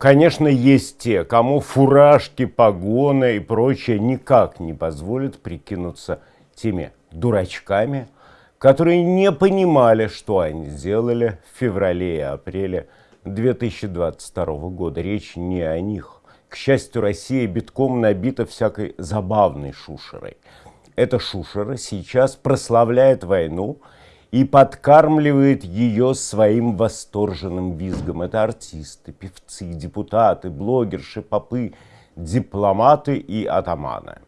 Конечно, есть те, кому фуражки, погоны и прочее никак не позволят прикинуться теми дурачками, которые не понимали, что они сделали в феврале и апреле 2022 года. Речь не о них. К счастью, Россия битком набита всякой забавной шушерой. Эта шушера сейчас прославляет войну и подкармливает ее своим восторженным визгом. Это артисты, певцы, депутаты, блогерши, попы, дипломаты и атаманы.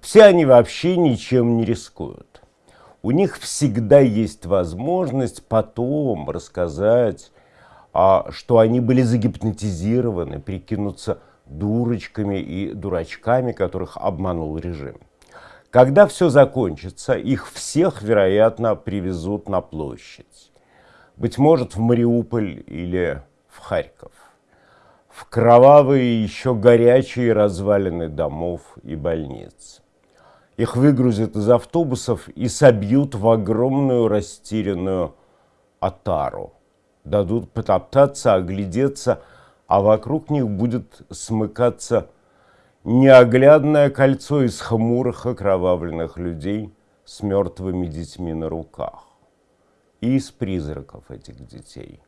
Все они вообще ничем не рискуют. У них всегда есть возможность потом рассказать, а, что они были загипнотизированы, прикинуться дурочками и дурачками, которых обманул режим. Когда все закончится, их всех, вероятно, привезут на площадь. Быть может, в Мариуполь или в Харьков. В кровавые, еще горячие развалины домов и больниц. Их выгрузят из автобусов и собьют в огромную растерянную отару. Дадут потоптаться, оглядеться, а вокруг них будет смыкаться неоглядное кольцо из хмурых окровавленных людей с мертвыми детьми на руках и из призраков этих детей.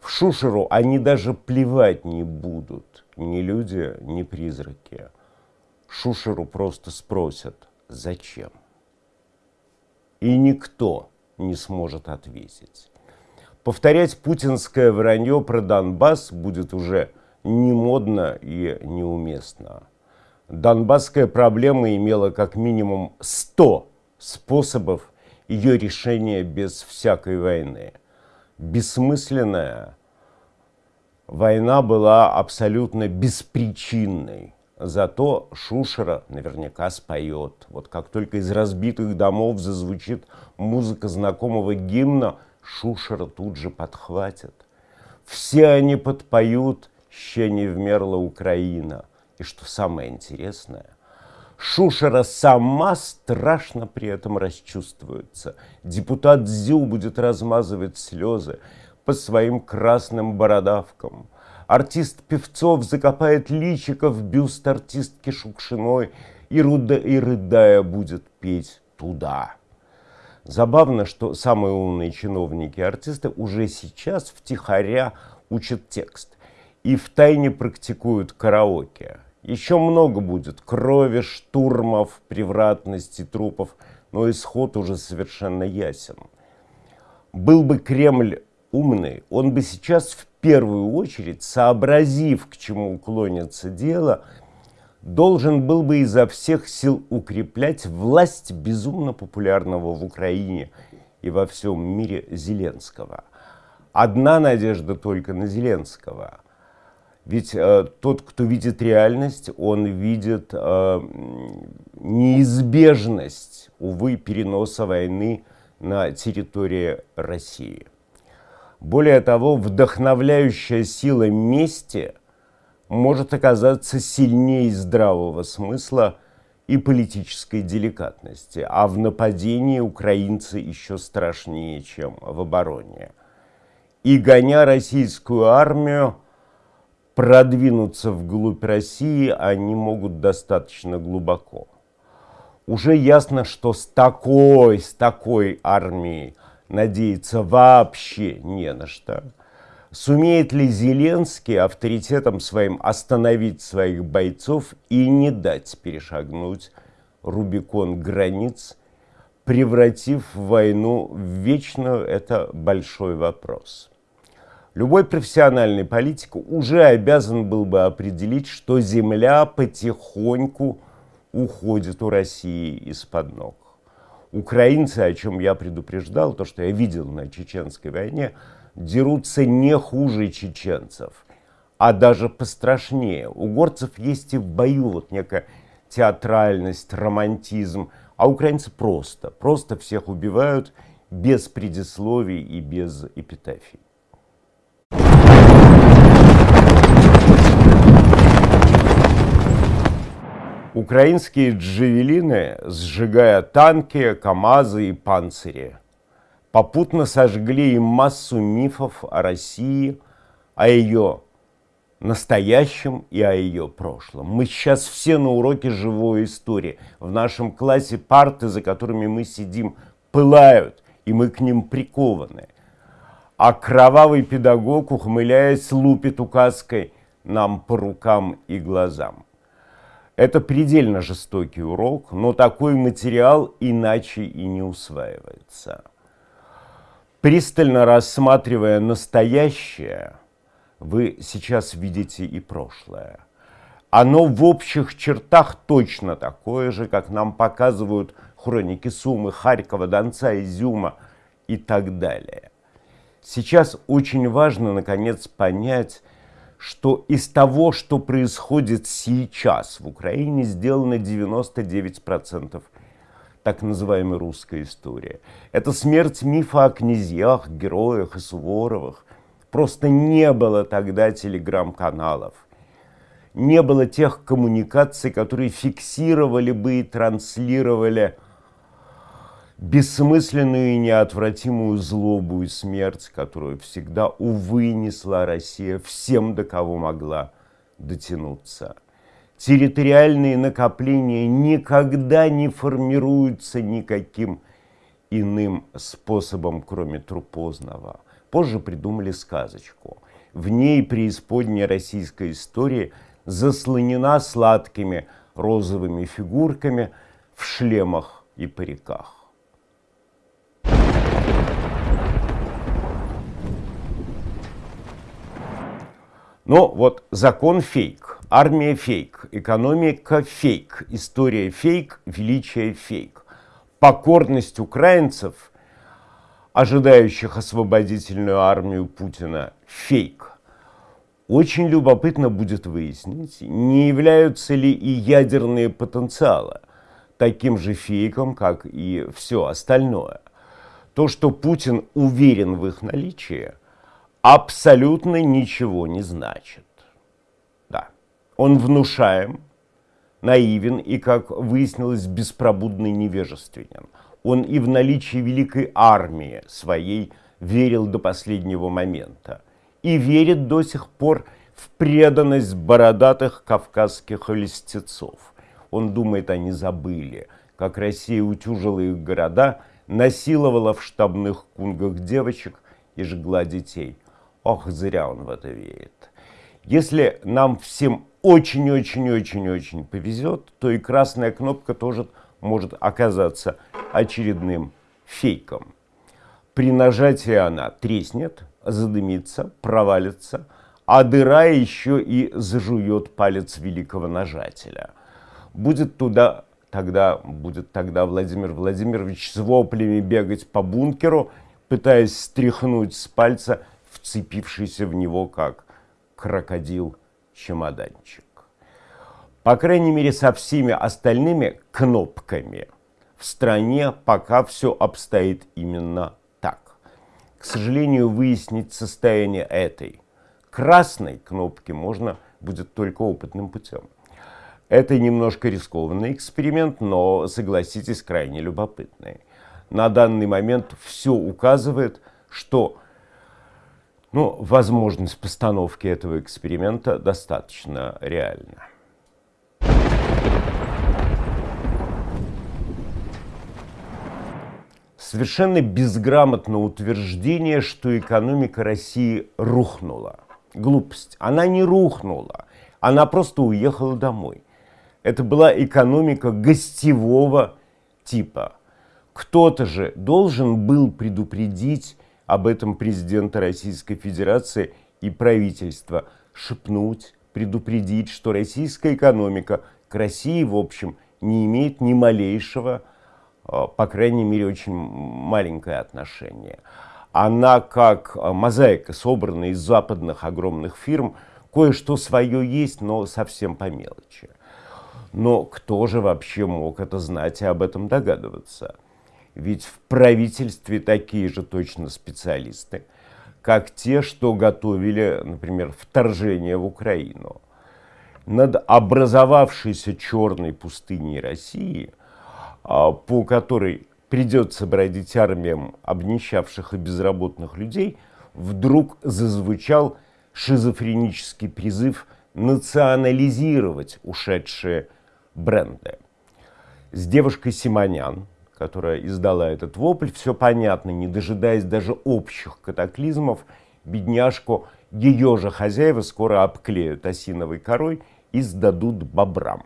В Шушеру они даже плевать не будут, ни люди, ни призраки. Шушеру просто спросят, зачем? И никто не сможет ответить. Повторять путинское вранье про Донбасс будет уже не модно и неуместно. Донбасская проблема имела как минимум 100 способов ее решения без всякой войны. Бессмысленная война была абсолютно беспричинной. Зато Шушера наверняка споет. Вот как только из разбитых домов зазвучит музыка знакомого гимна, Шушера тут же подхватят. Все они подпоют «Ще не вмерла Украина». И что самое интересное, Шушера сама страшно при этом расчувствуется. Депутат Зю будет размазывать слезы по своим красным бородавкам. Артист Певцов закопает личико в бюст артистки Шукшиной и, руда, и рыдая будет петь туда. Забавно, что самые умные чиновники и артисты уже сейчас втихаря учат текст и втайне практикуют караоке. Еще много будет крови, штурмов, превратности, трупов, но исход уже совершенно ясен. Был бы Кремль умный, он бы сейчас в первую очередь, сообразив, к чему клонится дело, должен был бы изо всех сил укреплять власть безумно популярного в Украине и во всем мире Зеленского. Одна надежда только на Зеленского – ведь э, тот, кто видит реальность, он видит э, неизбежность, увы, переноса войны на территории России. Более того, вдохновляющая сила мести может оказаться сильнее здравого смысла и политической деликатности, а в нападении украинцы еще страшнее, чем в обороне. И гоня российскую армию, продвинуться вглубь России они могут достаточно глубоко. Уже ясно, что с такой, с такой армией надеяться вообще не на что. Сумеет ли Зеленский авторитетом своим остановить своих бойцов и не дать перешагнуть Рубикон границ, превратив войну в вечную, это большой вопрос. Любой профессиональный политик уже обязан был бы определить, что земля потихоньку уходит у России из-под ног. Украинцы, о чем я предупреждал, то, что я видел на чеченской войне, дерутся не хуже чеченцев, а даже пострашнее. У горцев есть и в бою вот некая театральность, романтизм, а украинцы просто, просто всех убивают без предисловий и без эпитафий. Украинские джавелины, сжигая танки, КАМАЗы и панцири, попутно сожгли и массу мифов о России, о ее настоящем и о ее прошлом. Мы сейчас все на уроке живой истории. В нашем классе парты, за которыми мы сидим, пылают, и мы к ним прикованы. А кровавый педагог, ухмыляясь, лупит указкой нам по рукам и глазам. Это предельно жестокий урок, но такой материал иначе и не усваивается. Пристально рассматривая настоящее, вы сейчас видите и прошлое. Оно в общих чертах точно такое же, как нам показывают хроники Сумы, Харькова, Донца, Изюма и так далее. Сейчас очень важно, наконец, понять, что из того, что происходит сейчас в Украине, сделано 99% так называемой русской истории. Это смерть мифа о князьях, героях и Суворовых. Просто не было тогда телеграм-каналов. Не было тех коммуникаций, которые фиксировали бы и транслировали бессмысленную и неотвратимую злобу и смерть, которую всегда, увы, несла Россия всем, до кого могла дотянуться. Территориальные накопления никогда не формируются никаким иным способом, кроме трупозного. Позже придумали сказочку. В ней преисподняя российская история заслонена сладкими розовыми фигурками в шлемах и париках. Но вот закон фейк, армия фейк, экономика фейк, история фейк, величие фейк. Покорность украинцев, ожидающих освободительную армию Путина, фейк. Очень любопытно будет выяснить, не являются ли и ядерные потенциалы таким же фейком, как и все остальное. То, что Путин уверен в их наличии – абсолютно ничего не значит. Да, он внушаем, наивен и, как выяснилось, беспробудный невежественен. Он и в наличии великой армии своей верил до последнего момента. И верит до сих пор в преданность бородатых кавказских листецов. Он думает, они забыли, как Россия утюжила их города, насиловала в штабных кунгах девочек и жгла детей – Ох, зря он в это верит. Если нам всем очень-очень-очень-очень повезет, то и красная кнопка тоже может оказаться очередным фейком. При нажатии она треснет, задымится, провалится, а дыра еще и зажует палец великого нажателя. Будет туда тогда, будет тогда Владимир Владимирович с воплями бегать по бункеру, пытаясь стряхнуть с пальца вцепившийся в него как крокодил-чемоданчик. По крайней мере, со всеми остальными кнопками в стране пока все обстоит именно так. К сожалению, выяснить состояние этой красной кнопки можно будет только опытным путем. Это немножко рискованный эксперимент, но, согласитесь, крайне любопытный. На данный момент все указывает, что ну, возможность постановки этого эксперимента достаточно реальна. Совершенно безграмотно утверждение, что экономика России рухнула. Глупость. Она не рухнула, она просто уехала домой. Это была экономика гостевого типа. Кто-то же должен был предупредить об этом президента Российской Федерации и правительства, шепнуть, предупредить, что российская экономика к России, в общем, не имеет ни малейшего, а, по крайней мере, очень маленькое отношение. Она как а, мозаика, собранная из западных огромных фирм, кое-что свое есть, но совсем по мелочи. Но кто же вообще мог это знать и об этом догадываться? Ведь в правительстве такие же точно специалисты, как те, что готовили, например, вторжение в Украину. Над образовавшейся черной пустыней России, а, по которой придется бродить армиям обнищавших и безработных людей, вдруг зазвучал шизофренический призыв национализировать ушедшие бренды. С девушкой Симонян, которая издала этот вопль, все понятно, не дожидаясь даже общих катаклизмов, бедняжку ее же хозяева скоро обклеют осиновой корой и сдадут бобрам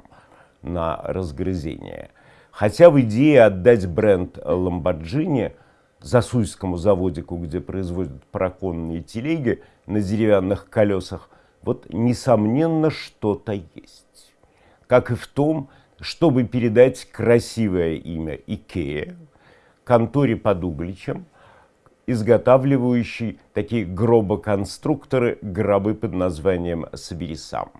на разгрызение. Хотя в идее отдать бренд Lamborghini Засуйскому заводику, где производят параконные телеги на деревянных колесах, вот несомненно что-то есть. Как и в том, чтобы передать красивое имя Икея конторе под Угличем, изготавливающей такие гробоконструкторы, гробы под названием «Собери сам».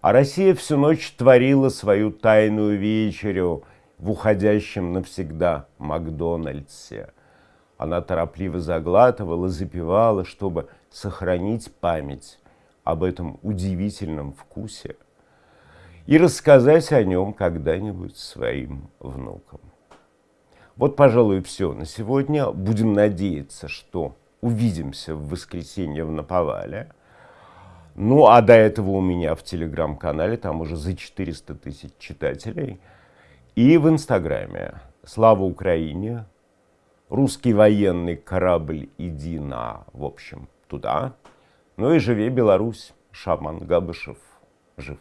А Россия всю ночь творила свою тайную вечерю в уходящем навсегда Макдональдсе. Она торопливо заглатывала, запивала, чтобы сохранить память об этом удивительном вкусе и рассказать о нем когда-нибудь своим внукам. Вот, пожалуй, все на сегодня. Будем надеяться, что увидимся в воскресенье в Наповале. Ну, а до этого у меня в телеграм-канале, там уже за 400 тысяч читателей. И в Инстаграме. Слава Украине! Русский военный корабль, иди на, в общем, туда. Ну и живи Беларусь, Шаман Габышев жив.